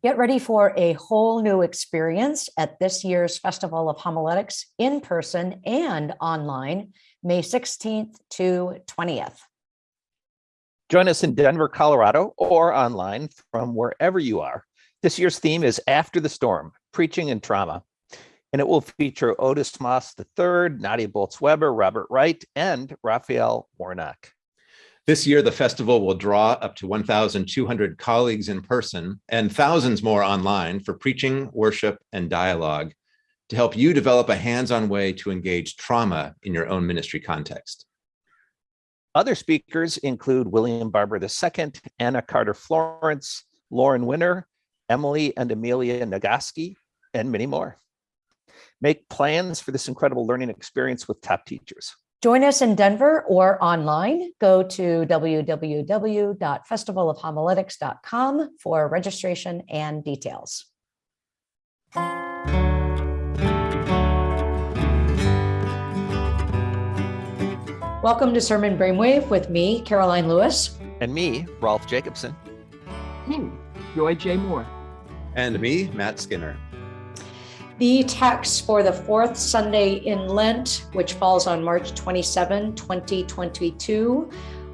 Get ready for a whole new experience at this year's Festival of Homiletics in person and online, May 16th to 20th. Join us in Denver, Colorado, or online from wherever you are. This year's theme is After the Storm, Preaching and Trauma. And it will feature Otis Moss III, Nadia Bolz-Weber, Robert Wright, and Raphael Warnock. This year, the festival will draw up to 1,200 colleagues in person and thousands more online for preaching, worship, and dialogue to help you develop a hands-on way to engage trauma in your own ministry context. Other speakers include William Barber II, Anna Carter Florence, Lauren Winner, Emily and Amelia Nagoski, and many more. Make plans for this incredible learning experience with top teachers. Join us in Denver or online. Go to www.festivalofhomiletics.com for registration and details. Welcome to Sermon Brainwave with me, Karoline Lewis. And me, Rolf Jacobson. Me, hmm. Joy J. Moore. And me, Matt Skinner. The texts for the fourth Sunday in Lent, which falls on March 27, 2022,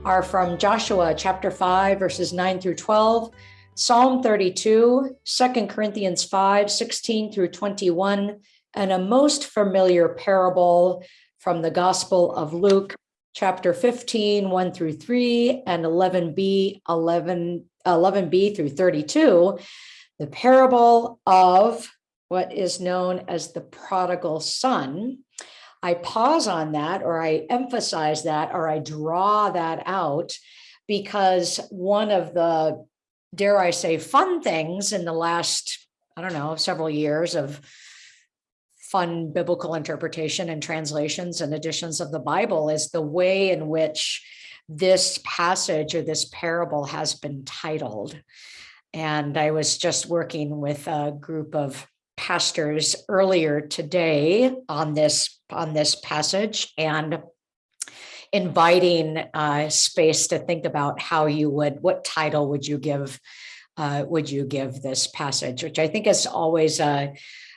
are from Joshua chapter 5, verses 9 through 12, Psalm 32, 2 Corinthians 5, 16 through 21, and a most familiar parable from the Gospel of Luke, chapter 15, 1 through 3, and 11b, 11, 11b through 32, the parable of what is known as the prodigal son. I pause on that or I emphasize that or I draw that out because one of the, dare I say, fun things in the last, I don't know, several years of fun biblical interpretation and translations and editions of the Bible is the way in which this passage or this parable has been titled. And I was just working with a group of pastors earlier today on this on this passage and inviting uh, space to think about how you would what title would you give uh, would you give this passage which i think is always uh,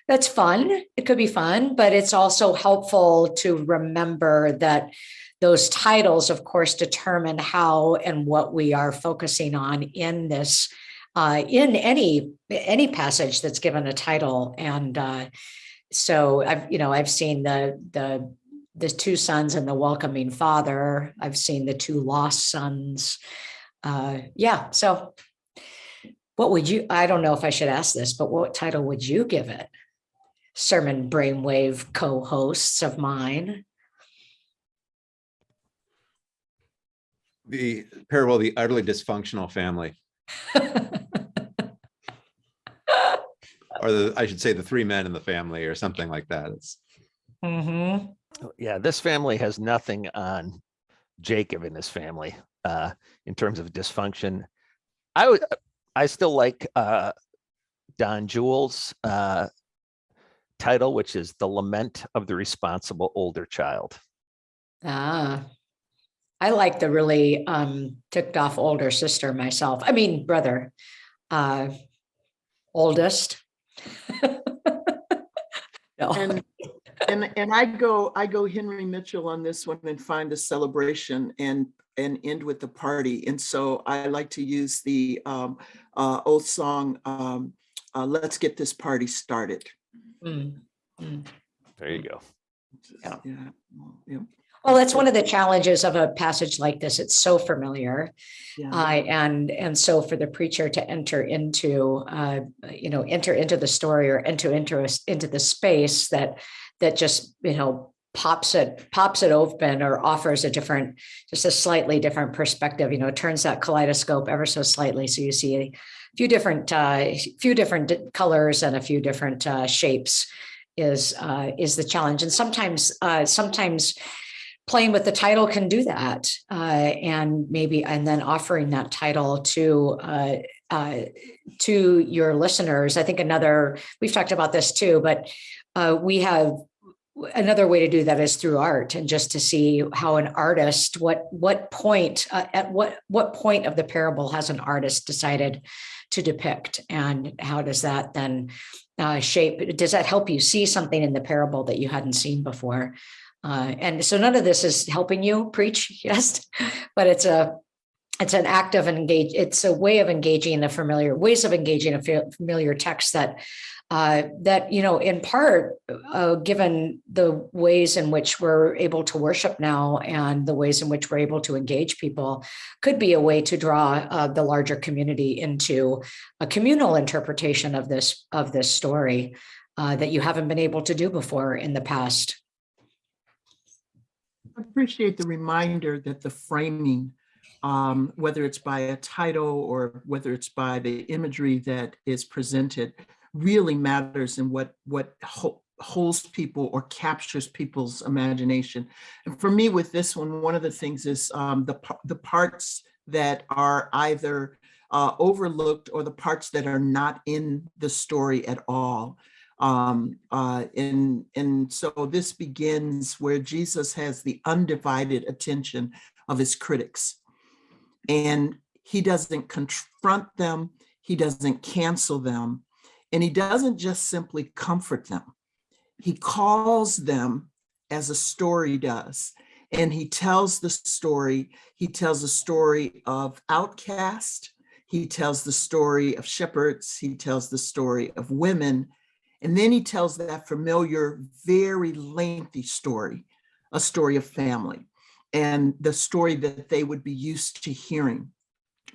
that's fun. It could be fun but it's also helpful to remember that those titles of course determine how and what we are focusing on in this uh, in any any passage that's given a title. And uh, so I've you know I've seen the the the two sons and the welcoming father. I've seen the two lost sons. Uh, yeah. So what would you? I don't know if I should ask this, but what title would you give it? Sermon brainwave co-hosts of mine. The parable the utterly dysfunctional family. Or the I should say the three men in the family or something like that. It's mm-hmm. Oh, yeah, this family has nothing on Jacob and his family uh, in terms of dysfunction. I would, I still like uh, Don Juel's uh, title, which is "The Lament of the Responsible Older Child." Ah, I like the really um, ticked off older sister myself. I mean, brother, uh, oldest. no. And and and I go I go Henry Mitchell on this one and find a celebration and and end with the party. And so I like to use the um, uh, old song, um, uh, "Let's Get This Party Started." Mm. Mm. There you go. Yeah. yeah. yeah. Well, that's one of the challenges of a passage like this. It's so familiar, yeah. uh, and and so for the preacher to enter into, uh, you know, enter into the story or enter into into the space that that just you know pops it pops it open or offers a different, just a slightly different perspective. You know, turns that kaleidoscope ever so slightly, so you see a few different uh, few different colors and a few different uh, shapes is uh, is the challenge. And sometimes uh, sometimes playing with the title can do that uh, and maybe and then offering that title to uh, uh, to your listeners i think another we've talked about this too but uh, we have another way to do that is through art and just to see how an artist, what, what point, uh, at what, what point of the parable has an artist decided to depict? And how does that then uh, shape, does that help you see something in the parable that you hadn't seen before? Uh, and so none of this is helping you preach, yes, but it's a, it's an act of engage, it's a way of engaging the familiar, ways of engaging a familiar text that uh, that, you know, in part, uh, given the ways in which we're able to worship now and the ways in which we're able to engage people, could be a way to draw uh, the larger community into a communal interpretation of this of this story uh, that you haven't been able to do before in the past. I appreciate the reminder that the framing, um, whether it's by a title or whether it's by the imagery that is presented, really matters in what what holds people or captures people's imagination. And for me, with this one, one of the things is um, the the parts that are either uh, overlooked or the parts that are not in the story at all. Um, uh, and, and so this begins where Jesus has the undivided attention of his critics. And he doesn't confront them, he doesn't cancel them, and he doesn't just simply comfort them. He calls them as a story does. And he tells the story, he tells the story of outcast, he tells the story of shepherds, he tells the story of women, and then he tells that familiar, very lengthy story, a story of family and the story that they would be used to hearing.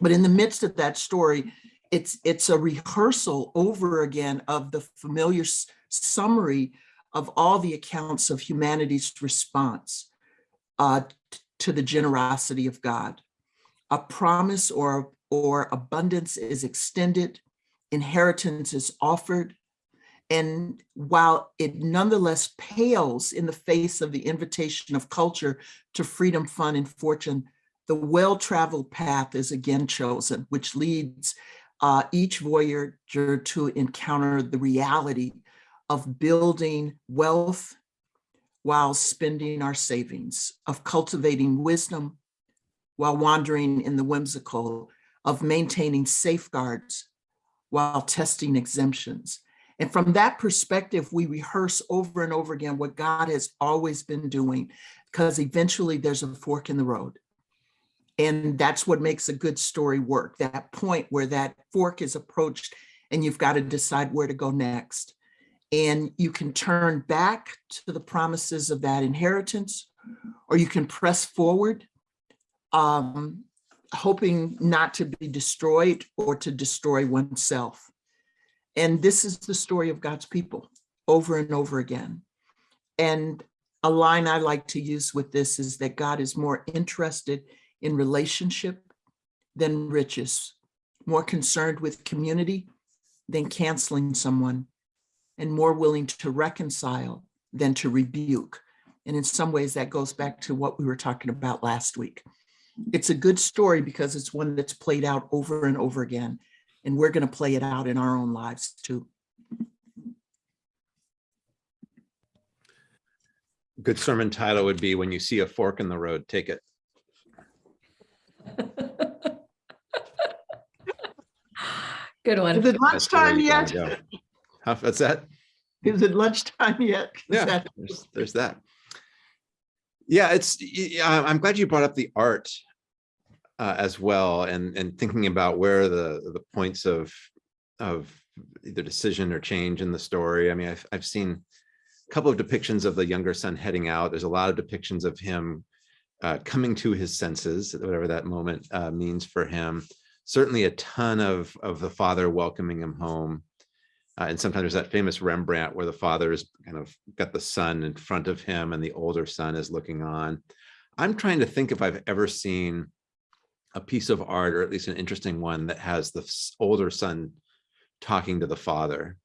But in the midst of that story, it's it's a rehearsal over again of the familiar summary of all the accounts of humanity's response uh, to the generosity of God. A promise or or abundance is extended, inheritance is offered, and while it nonetheless pales in the face of the invitation of culture to freedom, fun, and fortune, the well-traveled path is again chosen, which leads uh, each voyager to encounter the reality of building wealth while spending our savings, of cultivating wisdom while wandering in the whimsical, of maintaining safeguards while testing exemptions. And from that perspective, we rehearse over and over again what God has always been doing, because eventually there's a fork in the road. And that's what makes a good story work that point where that fork is approached and you've got to decide where to go next. And you can turn back to the promises of that inheritance, or you can press forward, um, hoping not to be destroyed or to destroy oneself. And this is the story of God's people over and over again. And a line I like to use with this is that God is more interested in relationship than riches, more concerned with community than canceling someone, and more willing to reconcile than to rebuke. And in some ways, that goes back to what we were talking about last week. It's a good story because it's one that's played out over and over again. And we're going to play it out in our own lives too. Good sermon title would be When You See a Fork in the Road, Take It. Good one. Is it That's the way lunchtime yet? go. How, what's that? Is it lunchtime yet? 'Cause Yeah, that- there's, there's that. Yeah, it's, uh, I'm glad you brought up the art uh, as well and, and thinking about where the, the points of, of either decision or change in the story. I mean, I've, I've seen a couple of depictions of the younger son heading out. There's a lot of depictions of him uh, coming to his senses, whatever that moment uh, means for him. Certainly a ton of, of the father welcoming him home. Uh, and sometimes there's that famous Rembrandt where the father is kind of got the son in front of him and the older son is looking on. I'm trying to think if I've ever seen a piece of art, or at least an interesting one, that has the older son talking to the father.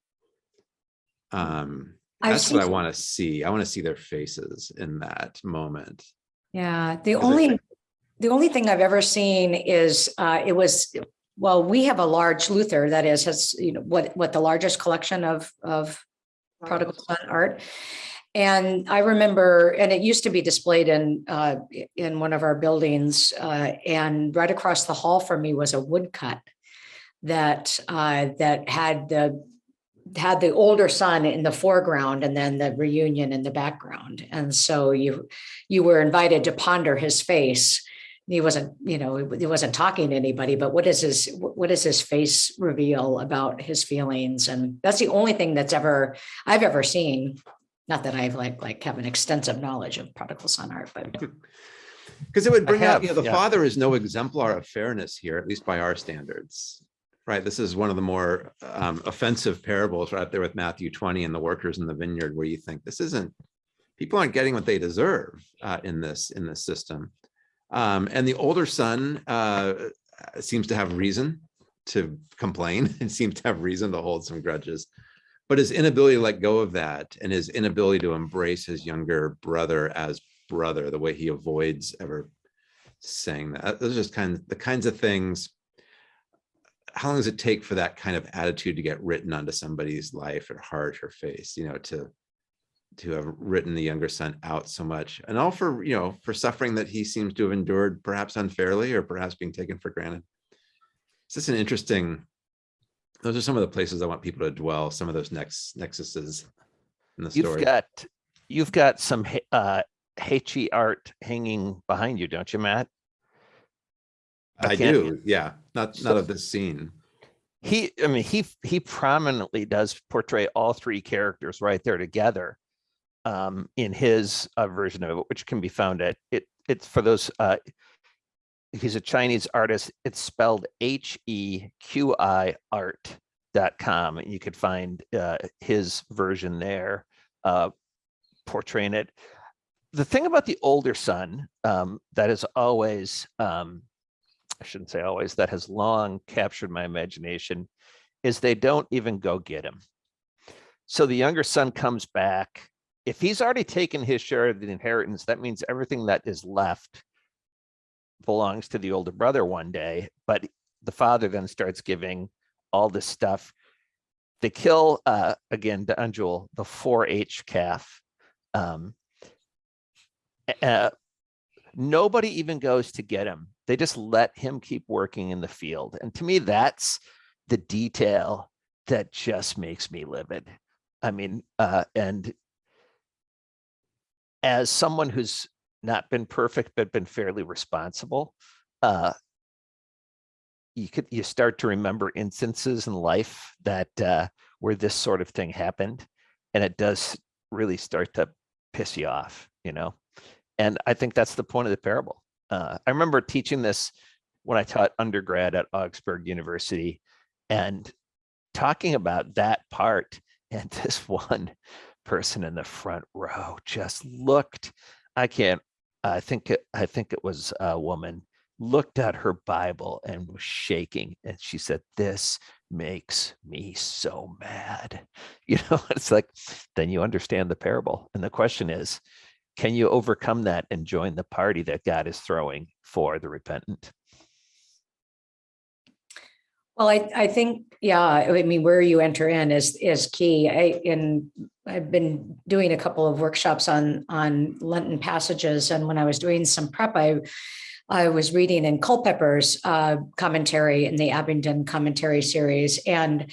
Um, I've that's what I want to see. I want to see their faces in that moment. Yeah, the only, the only thing I've ever seen is, uh, it was, well, we have a large Luther that is, has, you know, what, what the largest collection of, of prodigal son art. And I remember, and it used to be displayed in, uh, in one of our buildings, uh, and right across the hall from me was a woodcut that, uh, that had the, had the older son in the foreground and then the reunion in the background. And so you, you were invited to ponder his face. He wasn't, you know, he wasn't talking to anybody, but what is his, what does his face reveal about his feelings? And that's the only thing that's ever, I've ever seen. Not that I've like, like have an extensive knowledge of prodigal son art, but Because it would bring out, you know, the yeah. father is no exemplar of fairness here, at least by our standards. Right, this is one of the more um, offensive parables right there with Matthew 20 and the workers in the vineyard where you think this isn't, people aren't getting what they deserve uh, in this, in this system. Um, and the older son uh, seems to have reason to complain and seems to have reason to hold some grudges. But his inability to let go of that and his inability to embrace his younger brother as brother, the way he avoids ever saying that, those are just kind of the kinds of things. How long does it take for that kind of attitude to get written onto somebody's life or heart or face, you know, to to have written the younger son out so much and all for, you know, for suffering that he seems to have endured perhaps unfairly or perhaps being taken for granted. It's just an interesting, those are some of the places I want people to dwell, some of those next nexuses in the story. You've got, you've got some uh, He Qi art hanging behind you, don't you, Matt? I can't- do, yeah, not, So- not of this scene. He, I mean, he, he prominently does portray all three characters right there together um, in his uh, version of it, which can be found at it. It's for those. Uh, he's a Chinese artist. It's spelled H E Q I art.com. You could find uh, his version there, uh, portraying it. The thing about the older son um, that is always um, I shouldn't say always, that has long captured my imagination, is they don't even go get him. So the younger son comes back. If he's already taken his share of the inheritance, that means everything that is left belongs to the older brother one day. But the father then starts giving all this stuff. They kill, uh, again, Anjul, the 4-H calf. Um, uh, nobody even goes to get him. They just let him keep working in the field. And to me, that's the detail that just makes me livid. I mean, uh, and as someone who's not been perfect, but been fairly responsible, uh, you could, you start to remember instances in life that, uh, where this sort of thing happened. And it does really start to piss you off, you know? And I think that's the point of the parable. Uh, I remember teaching this when I taught undergrad at Augsburg University and talking about that part. And this one person in the front row just looked, I can't, I think, it, I think it was a woman, looked at her Bible and was shaking. And she said, this makes me so mad. You know, it's like, then you understand the parable. And the question is, can you overcome that and join the party that God is throwing for the repentant? Well, I, I think, yeah, I mean, where you enter in is, is key. I, in, I've been doing a couple of workshops on, on Lenten passages. And when I was doing some prep, I, I was reading in Culpepper's uh, commentary in the Abingdon commentary series. And,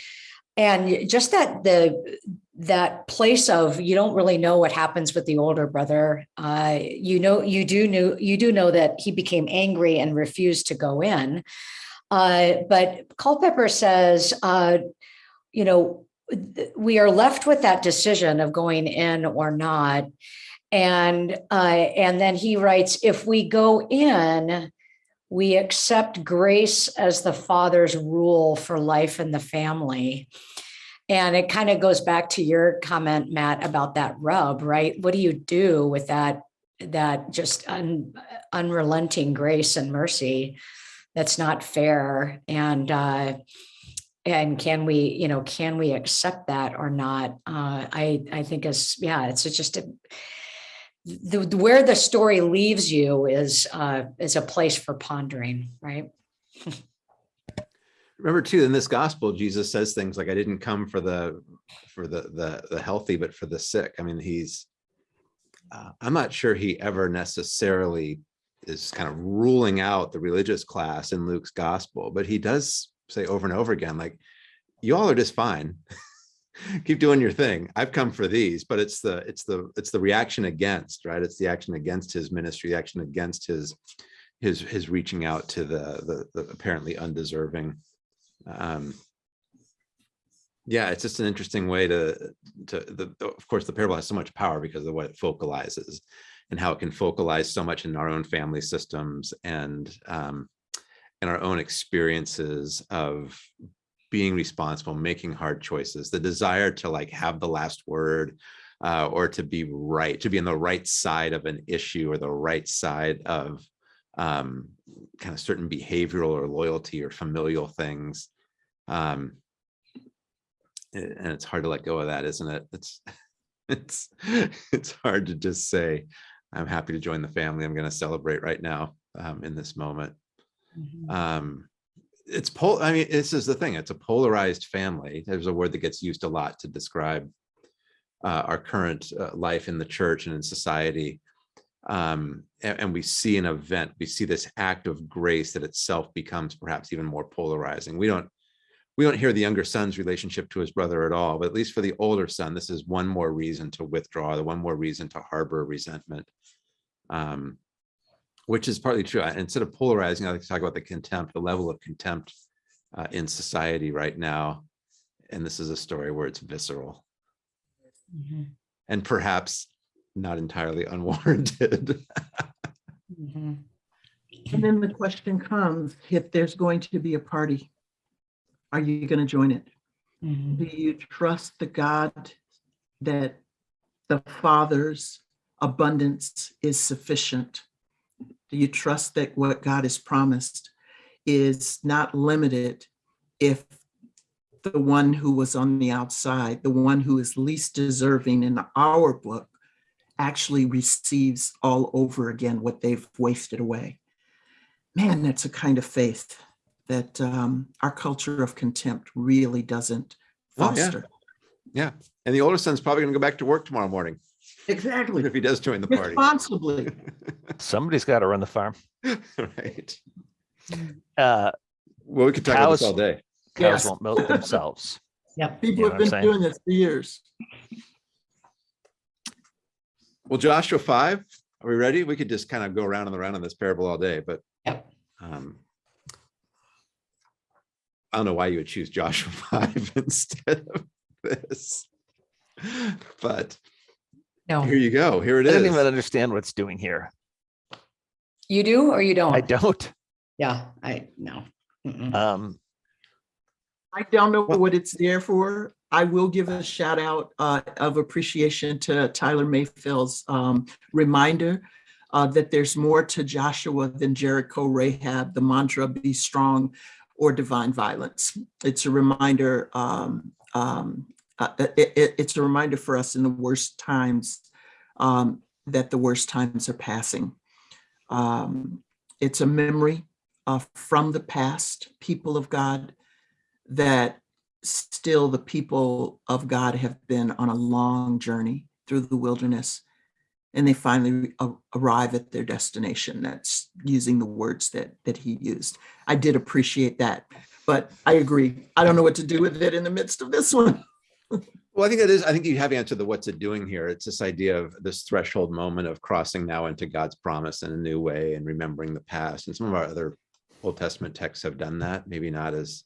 and just that the, that place of you don't really know what happens with the older brother. Uh, you know, you do know, you do know that he became angry and refused to go in. Uh, but Culpepper says, uh, you know, we are left with that decision of going in or not. And uh, and then he writes, if we go in, we accept grace as the father's rule for life in the family. And it kind of goes back to your comment, Matt, about that rub, right? What do you do with that that just un, unrelenting grace and mercy? That's not fair. And uh, and can we, you know, can we accept that or not? Uh, I I think is yeah, it's just a the, where the story leaves you is uh, is a place for pondering, right? Remember too, in this gospel, Jesus says things like, I didn't come for the, for the, the, the healthy, but for the sick. I mean, he's, uh, I'm not sure he ever necessarily is kind of ruling out the religious class in Luke's gospel, but he does say over and over again, like, y'all are just fine. Keep doing your thing. I've come for these, but it's the it's the it's the reaction against, right? It's the action against his ministry, the action against his his his reaching out to the the, the apparently undeserving. Um, yeah, it's just an interesting way to to the of course the parable has so much power because of what it focalizes and how it can focalize so much in our own family systems and um, our own experiences of being responsible, making hard choices, the desire to like have the last word uh, or to be right, to be on the right side of an issue or the right side of um, kind of certain behavioral or loyalty or familial things. Um, and it's hard to let go of that, isn't it? It's it's it's hard to just say, I'm happy to join the family. I'm going to celebrate right now um, in this moment. Mhm. Um, it's pol. I mean, this is the thing. It's a polarized family. There's a word that gets used a lot to describe uh, our current uh, life in the church and in society. Um, and, and we see an event. We see this act of grace that itself becomes perhaps even more polarizing. We don't we don't hear the younger son's relationship to his brother at all, but at least for the older son, this is one more reason to withdraw, the one more reason to harbor resentment. Um, which is partly true. Instead of polarizing, I like to talk about the contempt, the level of contempt uh, in society right now. And this is a story where it's visceral Mhm. and perhaps not entirely unwarranted. Mhm. And then the question comes, if there's going to be a party, are you going to join it? Mhm. Do you trust the God that the Father's abundance is sufficient? Do you trust that what God has promised is not limited if the one who was on the outside, the one who is least deserving in our book, actually receives all over again what they've wasted away? Man, that's a kind of faith that um, our culture of contempt really doesn't Oh, yeah. foster. Yeah. And the older son's probably going to go back to work tomorrow morning Exactly. if he does join the party. Responsibly. Somebody's got to run the farm. Right. Uh, Well, we could talk about this Cows- all day. cows Yes. won't milk themselves. Yep. People You know have been saying? doing this for years. Well, Joshua five, are we ready? We could just kind of go around and around on this parable all day, but Yep. um, I don't know why you would choose Joshua five instead of this. But No, here you go. Here it I don't even understand what it's doing here. you do or you don't? I don't. Yeah, I, no. Mm-mm. Um, I don't know Well- what it's there for. I will give a shout out uh, of appreciation to Tyler Mayfield's um, reminder uh, that there's more to Joshua than Jericho, Rahab, the mantra, be strong or divine violence. It's a reminder, um, um, uh, it- it- it's a reminder for us in the worst times um, that the worst times are passing. Um, It's a memory uh, from the past, people of God, that still the people of God have been on a long journey through the wilderness and they finally arrive at their destination. That's using the words that that he used. I did appreciate that, but I agree. I don't know what to do with it in the midst of this one. Well, I think it is. I think you have answered the what's it doing here. It's this idea of this threshold moment of crossing now into God's promise in a new way and remembering the past. And some of our other Old Testament texts have done that, maybe not as,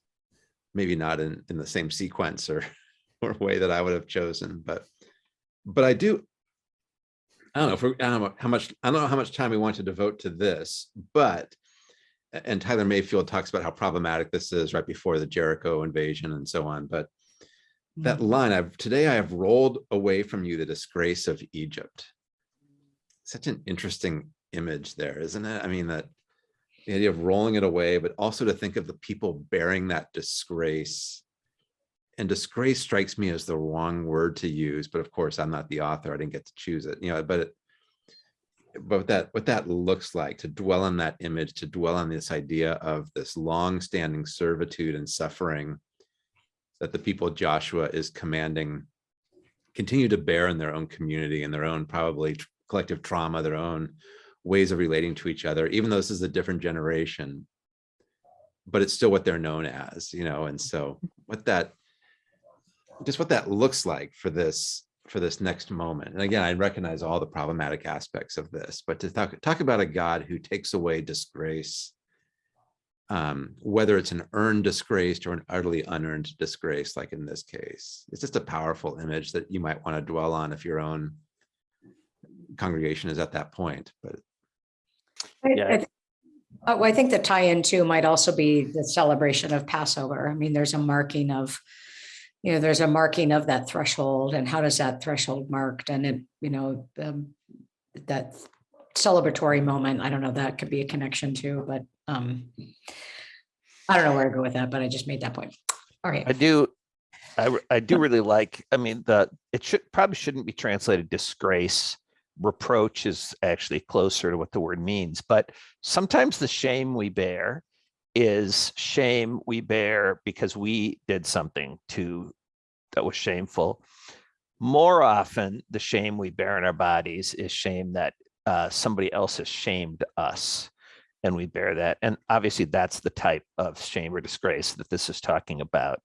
maybe not in, in the same sequence or, or way that I would have chosen, but, but I do, I don't know if we're, I don't know how much, I don't know how much time we want to devote to this, but, and Tyler Mayfield talks about how problematic this is right before the Jericho invasion and so on, but that mm. line i've today i have rolled away from you the disgrace of egypt. Such an interesting image there isn't it? I mean that the idea of rolling it away but also to think of the people bearing that disgrace. And disgrace strikes me as the wrong word to use but of course i'm not the author i didn't get to choose it you know but it but what that what that looks like to dwell on that image to dwell on this idea of this long-standing servitude and suffering that the people Joshua is commanding continue to bear in their own community and their own probably collective trauma, their own ways of relating to each other, even though this is a different generation. But it's still what they're known as, you know, and so what that just what that looks like for this for this next moment. And again, I recognize all the problematic aspects of this, but to talk talk about a God who takes away disgrace, um, whether it's an earned disgrace or an utterly unearned disgrace, like in this case, it's just a powerful image that you might want to dwell on if your own congregation is at that point. But I- Yeah. I th- Oh, I think the tie-in too might also be the celebration of Passover. I mean, there's a marking of, you know, there's a marking of that threshold and how does that threshold marked and it, you know, um, that celebratory moment, I don't know, that could be a connection too, but um, I don't know where to go with that, but I just made that point. All I do, I, I do really like, I mean, the, it should, probably shouldn't be translated disgrace. Reproach is actually closer to what the word means, but sometimes the shame we bear is shame we bear because we did something to, that was shameful. More often, the shame we bear in our bodies is shame that uh, somebody else has shamed us and we bear that. And obviously that's the type of shame or disgrace that this is talking about.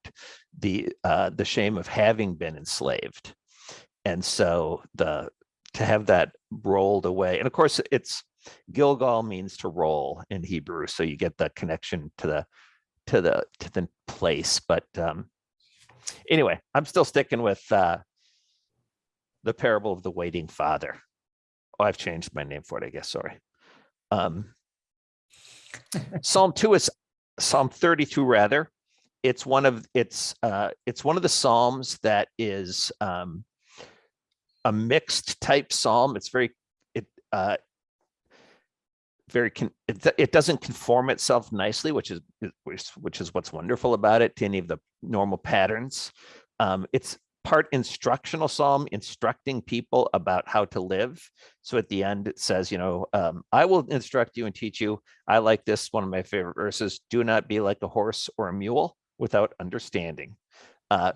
The, uh, the shame of having been enslaved. And so the, to have that rolled away, and of course it's, Gilgal means to roll in Hebrew. So you get the connection to the, to the, to the place. But um, anyway, I'm still sticking with uh, the parable of the waiting father. Oh, I've changed my name for it, I guess, sorry. Um, Psalm two is Psalm thirty-two rather. It's one of, it's, uh, it's one of the Psalms that is um, a mixed type Psalm. It's very, it, uh, very, con- it, it doesn't conform itself nicely, which is, which, which is what's wonderful about it to any of the normal patterns. Um, it's part instructional Psalm, instructing people about how to live. So at the end, it says, you know, um, I will instruct you and teach you. I like this, one of my favorite verses, do not be like a horse or a mule without understanding. Uh,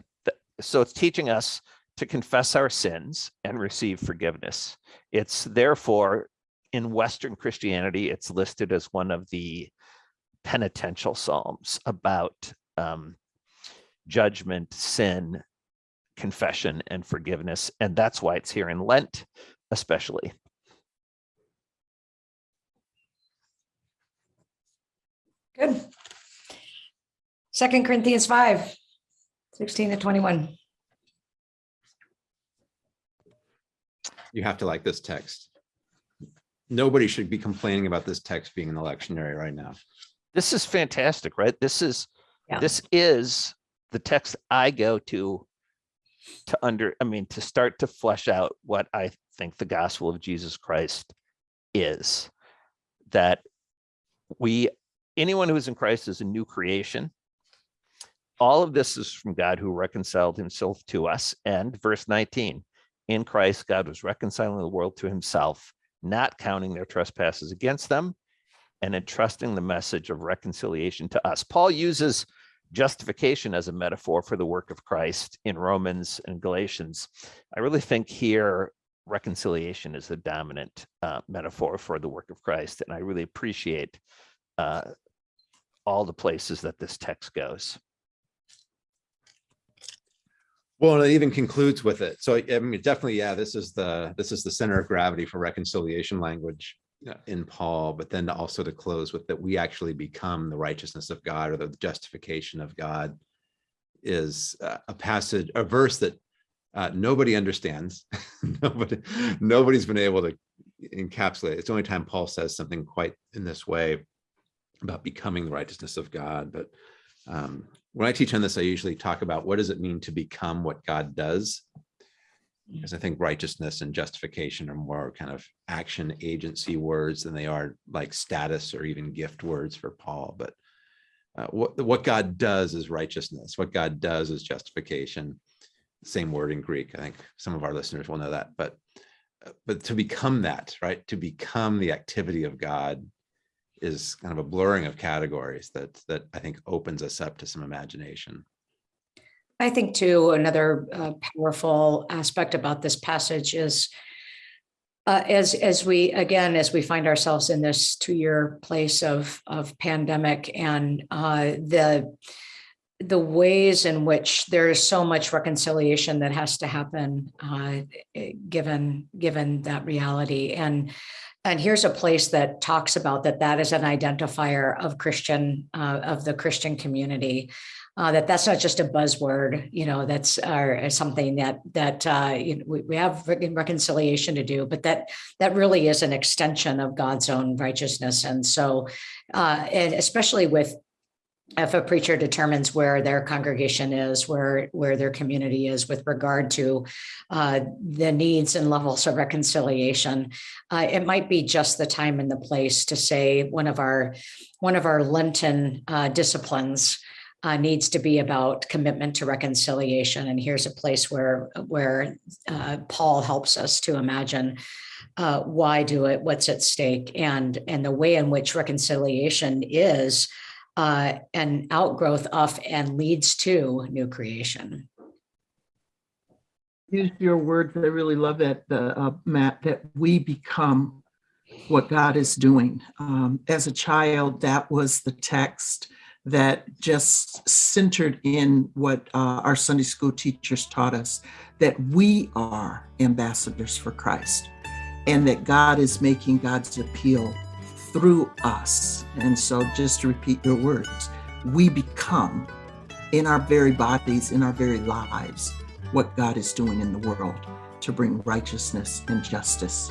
so it's teaching us to confess our sins and receive forgiveness. It's therefore in Western Christianity, it's listed as one of the penitential psalms about um, judgment, sin, confession, and forgiveness. And that's why it's here in Lent, especially. good. Second Corinthians 5, 16 to 21. you have to like this text. Nobody should be complaining about this text being in the lectionary right now. This is fantastic, right? This is, Yeah. this is the text I go to to under, I mean, to start to flesh out what I think the gospel of Jesus Christ is. That we, anyone who is in Christ is a new creation. All of this is from God who reconciled himself to us. And verse 19, in Christ, God was reconciling the world to himself, not counting their trespasses against them and entrusting the message of reconciliation to us. Paul uses justification as a metaphor for the work of Christ in Romans and Galatians. I really think here reconciliation is the dominant uh, metaphor for the work of Christ, and I really appreciate uh, all the places that this text goes. Well, and it even concludes with it. So I mean, definitely, yeah, this is the, this is the center of gravity for reconciliation language in Paul, but then also to close with that we actually become the righteousness of God or the justification of God is uh, a passage, a verse that uh, nobody understands. Nobody, nobody's been able to encapsulate. It's the only time Paul says something quite in this way about becoming the righteousness of God. But um, when I teach on this, I usually talk about what does it mean to become what God does? Because I think righteousness and justification are more kind of action agency words than they are like status or even gift words for Paul. But uh, what, what God does is righteousness. What God does is justification. Same word in Greek. I think some of our listeners will know that. But uh, but to become that, right? To become the activity of God is kind of a blurring of categories that that I think opens us up to some imagination. I think too, another uh, powerful aspect about this passage is uh, as as we again as we find ourselves in this two-year place of of pandemic and uh, the the ways in which there is so much reconciliation that has to happen uh, given given that reality. And and here's a place that talks about that that is an identifier of christian uh, of the christian community uh, that that's not just a buzzword you know that's uh, something that that uh, you know, we, we have reconciliation to do but that that really is an extension of god's own righteousness. And so uh, and especially with if a preacher determines where their congregation is, where where their community is with regard to uh, the needs and levels of reconciliation, uh, it might be just the time and the place to say one of our one of our Lenten uh, disciplines uh, needs to be about commitment to reconciliation. And here's a place where where uh, Paul helps us to imagine uh, why do it, what's at stake, and and the way in which reconciliation is uh, an outgrowth of and leads to new creation. Use your words. I really love that, uh, Matt, that we become what God is doing. Um, as a child, that was the text that just centered in what uh, our Sunday school teachers taught us that we are ambassadors for Christ and that God is making God's appeal through us. And so, just to repeat your words, we become in our very bodies, in our very lives, what God is doing in the world to bring righteousness and justice